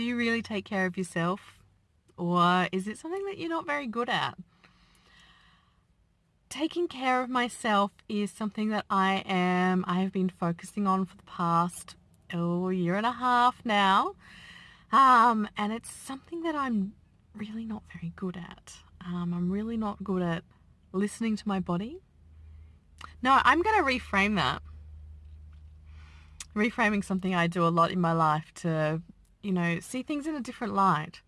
Do you really take care of yourself? Or is it something that you're not very good at? Taking care of myself is something that I am, I have been focusing on for the past oh, year and a half now. Um, and it's something that I'm really not very good at. Um, I'm really not good at listening to my body. No, I'm going to reframe that. Reframing something I do a lot in my life to, you know, see things in a different light.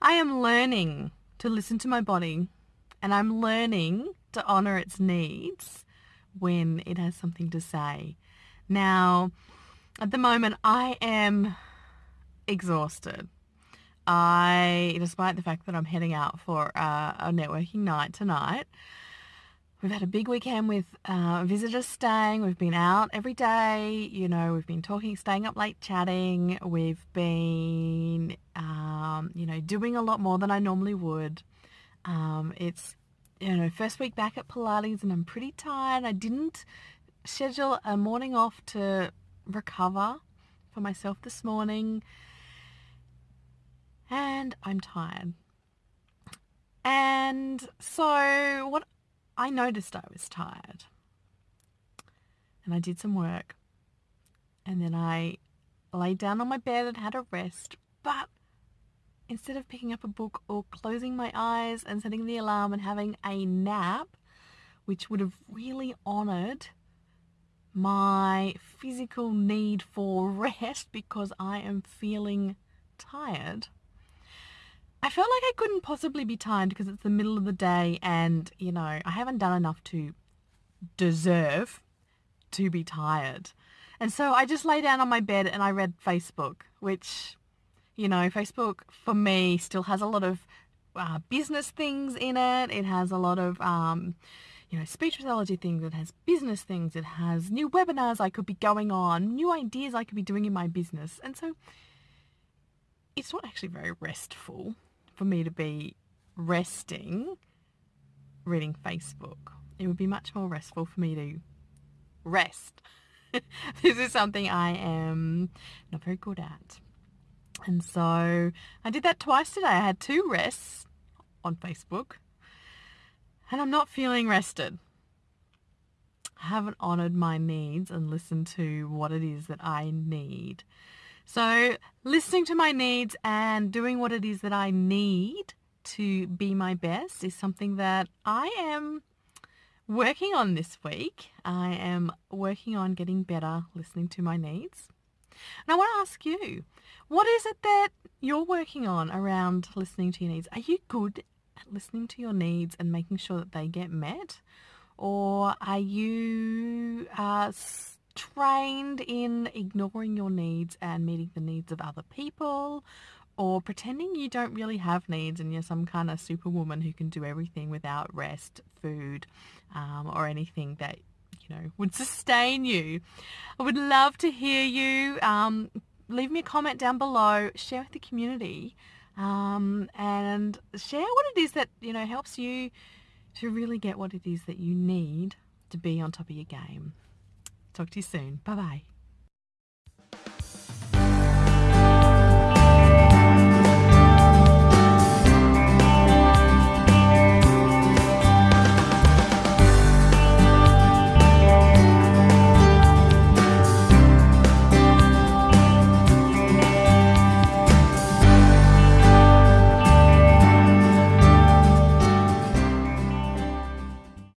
I am learning to listen to my body and I'm learning to honor its needs when it has something to say. Now, at the moment, I am exhausted. I, despite the fact that I'm heading out for uh, a networking night tonight, we've had a big weekend with uh, visitors staying. We've been out every day. You know, we've been talking, staying up late chatting. We've been, um, you know, doing a lot more than I normally would. Um, it's, you know, first week back at Pilates and I'm pretty tired. I didn't schedule a morning off to recover for myself this morning and I'm tired. And so what I noticed I was tired. And I did some work. And then I laid down on my bed and had a rest. But instead of picking up a book or closing my eyes and setting the alarm and having a nap, which would have really honored my physical need for rest because I am feeling tired, I felt like I couldn't possibly be tired because it's the middle of the day and, you know, I haven't done enough to deserve to be tired. And so I just lay down on my bed and I read Facebook, which, you know, Facebook for me still has a lot of uh, business things in it. It has a lot of, um, you know, speech pathology things. It has business things. It has new webinars I could be going on, new ideas I could be doing in my business. And so it's not actually very restful for me to be resting reading Facebook. It would be much more restful for me to rest. this is something I am not very good at. And so I did that twice today. I had two rests on Facebook and I'm not feeling rested. I haven't honoured my needs and listened to what it is that I need. So listening to my needs and doing what it is that I need to be my best is something that I am working on this week. I am working on getting better listening to my needs. And I want to ask you, what is it that you're working on around listening to your needs? Are you good at listening to your needs and making sure that they get met? Or are you uh, trained in ignoring your needs and meeting the needs of other people or pretending you don't really have needs and you're some kind of superwoman who can do everything without rest, food, um, or anything that you know would sustain you. I would love to hear you. Um, leave me a comment down below. Share with the community, um, and share what it is that you know helps you to really get what it is that you need to be on top of your game. Talk to you soon. Bye bye.